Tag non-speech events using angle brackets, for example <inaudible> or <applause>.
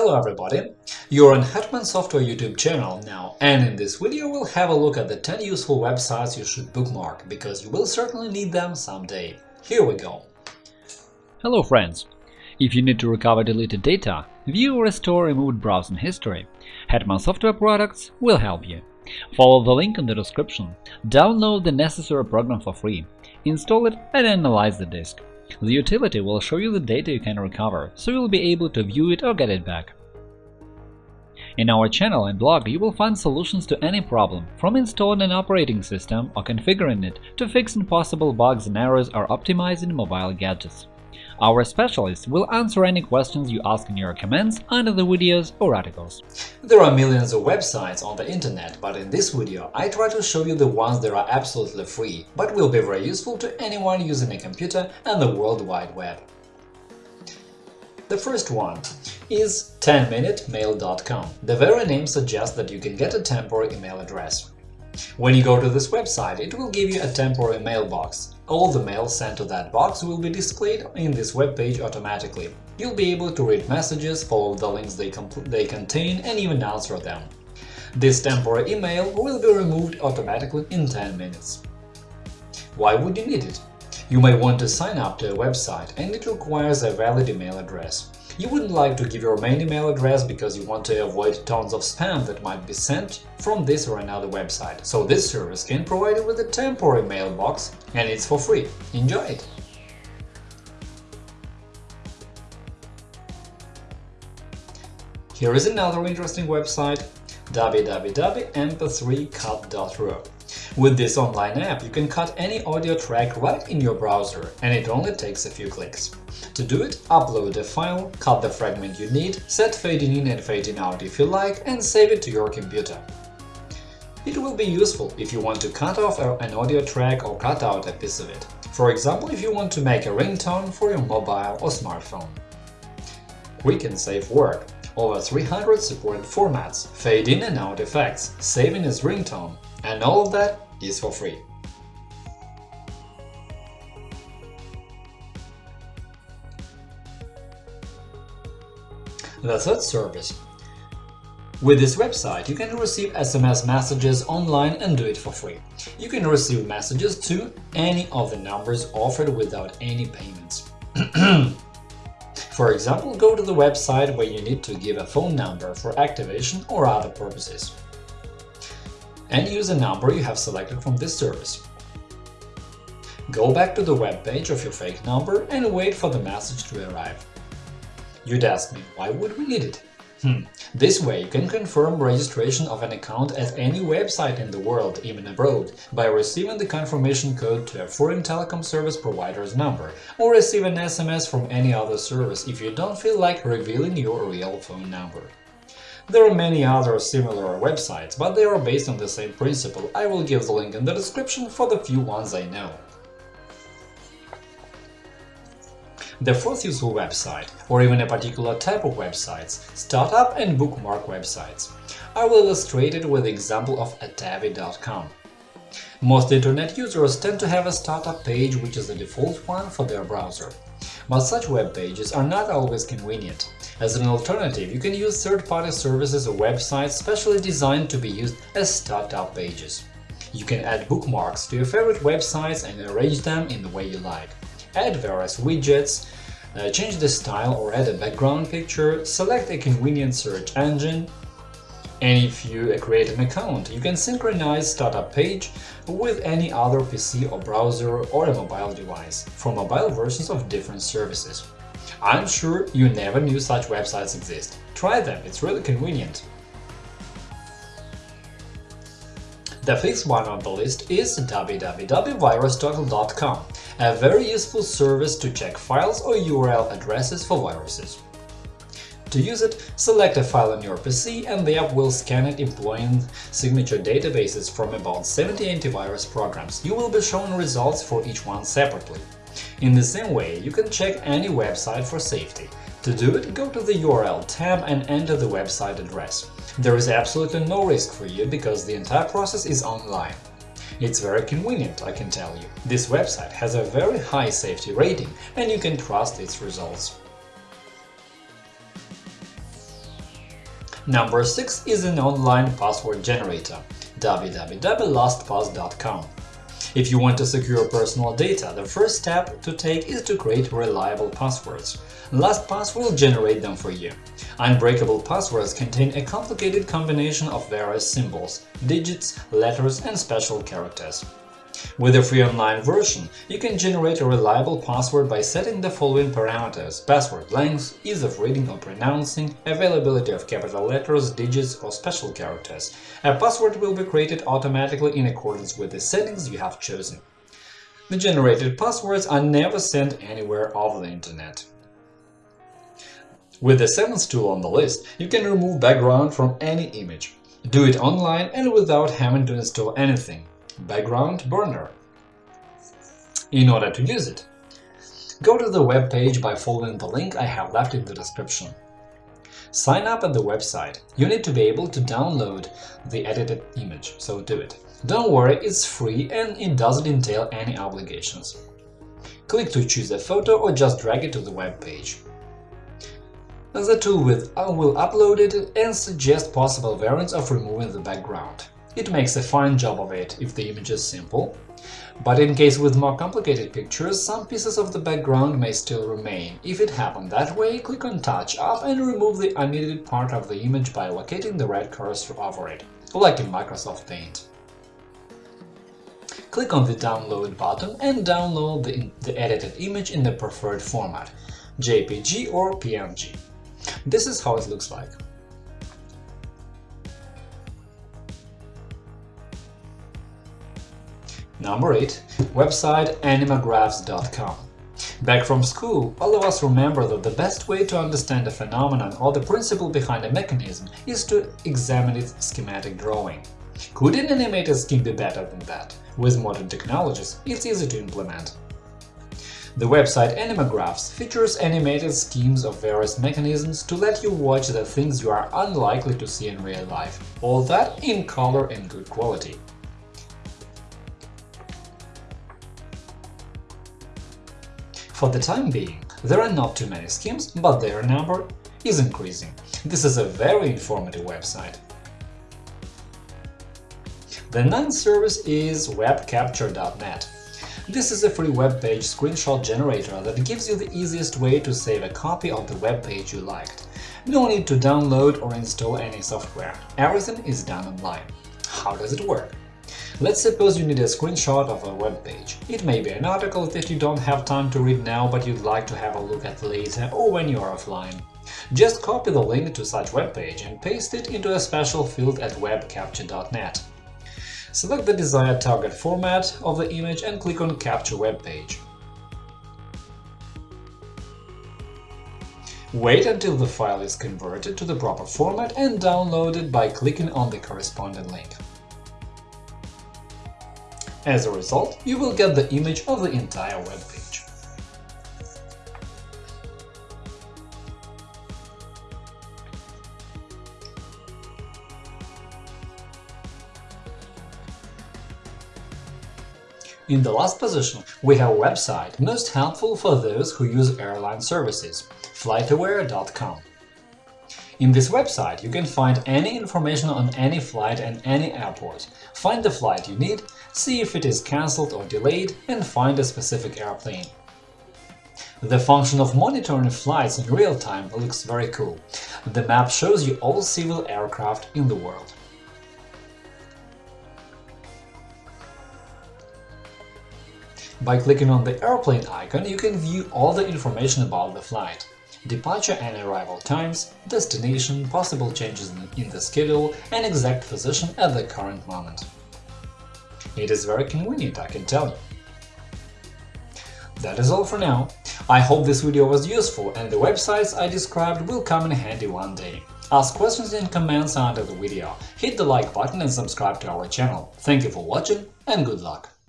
Hello everybody! You're on Hetman Software YouTube channel now, and in this video we'll have a look at the 10 useful websites you should bookmark, because you will certainly need them someday. Here we go! Hello friends! If you need to recover deleted data, view or restore removed browsing history, Hetman Software Products will help you. Follow the link in the description, download the necessary program for free, install it and analyze the disk. The utility will show you the data you can recover, so you'll be able to view it or get it back. In our channel and blog you will find solutions to any problem, from installing an operating system or configuring it to fixing possible bugs and errors or optimizing mobile gadgets. Our specialists will answer any questions you ask in your comments under the videos or articles. There are millions of websites on the internet, but in this video I try to show you the ones that are absolutely free, but will be very useful to anyone using a computer and the World Wide Web. The first one is 10minutemail.com. The very name suggests that you can get a temporary email address. When you go to this website, it will give you a temporary mailbox. All the mail sent to that box will be displayed in this web page automatically. You'll be able to read messages, follow the links they, they contain, and even answer them. This temporary email will be removed automatically in 10 minutes. Why would you need it? You may want to sign up to a website, and it requires a valid email address. You wouldn't like to give your main email address because you want to avoid tons of spam that might be sent from this or another website, so this service can provide you with a temporary mailbox and it's for free. Enjoy it! Here is another interesting website www.mp3cut.ru with this online app, you can cut any audio track right in your browser, and it only takes a few clicks. To do it, upload a file, cut the fragment you need, set fading in and fading out if you like, and save it to your computer. It will be useful if you want to cut off an audio track or cut out a piece of it. For example, if you want to make a ringtone for your mobile or smartphone. Quick and safe work. Over 300 supported formats, fade in and out effects, saving as ringtone, and all of that is for free. The third service. With this website, you can receive SMS messages online and do it for free. You can receive messages to any of the numbers offered without any payments. <clears throat> for example, go to the website where you need to give a phone number for activation or other purposes and use a number you have selected from this service. Go back to the web page of your fake number and wait for the message to arrive. You'd ask me, why would we need it? Hmm. This way you can confirm registration of an account at any website in the world, even abroad, by receiving the confirmation code to a foreign telecom service provider's number, or receive an SMS from any other service if you don't feel like revealing your real phone number. There are many other similar websites, but they are based on the same principle. I will give the link in the description for the few ones I know. The fourth useful website, or even a particular type of websites, startup and bookmark websites. I will illustrate it with the example of Atavi.com. Most internet users tend to have a startup page which is the default one for their browser. But such web pages are not always convenient. As an alternative, you can use third-party services or websites specially designed to be used as startup pages. You can add bookmarks to your favorite websites and arrange them in the way you like. Add various widgets, uh, change the style or add a background picture, select a convenient search engine, and if you create an account, you can synchronize startup page with any other PC or browser or a mobile device for mobile versions of different services. I'm sure you never knew such websites exist. Try them, it's really convenient. The fifth one on the list is www.virustotal.com, a very useful service to check files or URL addresses for viruses. To use it, select a file on your PC and the app will scan it employing signature databases from about 70 antivirus programs. You will be shown results for each one separately. In the same way, you can check any website for safety. To do it, go to the URL tab and enter the website address. There is absolutely no risk for you because the entire process is online. It's very convenient, I can tell you. This website has a very high safety rating and you can trust its results. Number 6 is an online password generator www.lastpass.com. If you want to secure personal data, the first step to take is to create reliable passwords. LastPass will generate them for you. Unbreakable passwords contain a complicated combination of various symbols, digits, letters and special characters. With the free online version, you can generate a reliable password by setting the following parameters – password length, ease of reading or pronouncing, availability of capital letters, digits or special characters. A password will be created automatically in accordance with the settings you have chosen. The generated passwords are never sent anywhere over the internet. With the seventh tool on the list, you can remove background from any image. Do it online and without having to install anything background burner. In order to use it, go to the web page by following the link I have left in the description. Sign up at the website. You need to be able to download the edited image, so do it. Don't worry, it's free and it doesn't entail any obligations. Click to choose a photo or just drag it to the web page. The tool with uh, will upload it and suggest possible variants of removing the background. It makes a fine job of it if the image is simple, but in case with more complicated pictures, some pieces of the background may still remain. If it happened that way, click on Touch Up and remove the unneeded part of the image by locating the red cursor over it, like in Microsoft Paint. Click on the Download button and download the, the edited image in the preferred format – JPG or PNG. This is how it looks like. Number 8. Website animagraphs.com Back from school, all of us remember that the best way to understand a phenomenon or the principle behind a mechanism is to examine its schematic drawing. Could an animated scheme be better than that? With modern technologies, it's easy to implement. The website Animagraphs features animated schemes of various mechanisms to let you watch the things you are unlikely to see in real life, all that in color and good quality. For the time being, there are not too many schemes, but their number is increasing. This is a very informative website. The ninth service is webcapture.net. This is a free web page screenshot generator that gives you the easiest way to save a copy of the web page you liked. No need to download or install any software. Everything is done online. How does it work? Let's suppose you need a screenshot of a web page. It may be an article that you don't have time to read now, but you'd like to have a look at later or when you are offline. Just copy the link to such web page and paste it into a special field at webcapture.net. Select the desired target format of the image and click on Capture web page. Wait until the file is converted to the proper format and download it by clicking on the corresponding link. As a result, you will get the image of the entire web page. In the last position, we have a website most helpful for those who use airline services – flightaware.com. In this website, you can find any information on any flight and any airport, find the flight you need, see if it is cancelled or delayed, and find a specific airplane. The function of monitoring flights in real time looks very cool. The map shows you all civil aircraft in the world. By clicking on the airplane icon, you can view all the information about the flight departure and arrival times, destination, possible changes in the schedule, and exact position at the current moment. It is very convenient, I can tell you. That is all for now. I hope this video was useful and the websites I described will come in handy one day. Ask questions and comments under the video, hit the like button and subscribe to our channel. Thank you for watching and good luck!